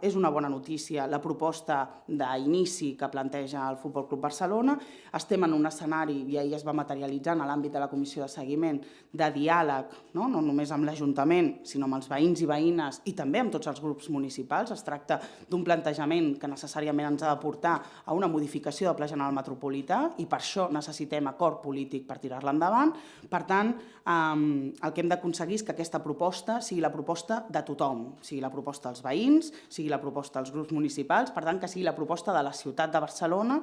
És una bona notícia la proposta d'inici que planteja el Futbol Club Barcelona. Estem en un escenari, i ahir es va materialitzar en l'àmbit de la comissió de seguiment, de diàleg, no, no només amb l'Ajuntament, sinó amb els veïns i veïnes i també amb tots els grups municipals. Es tracta d'un plantejament que necessàriament ens ha de portar a una modificació del Pla General Metropolità i per això necessitem acord polític per tirar-la endavant. Per tant, eh, el que hem d'aconseguir és que aquesta proposta sigui la proposta de tothom, sigui la proposta dels veïns, sigui la proposta dels grups municipals, per tant que sigui la proposta de la ciutat de Barcelona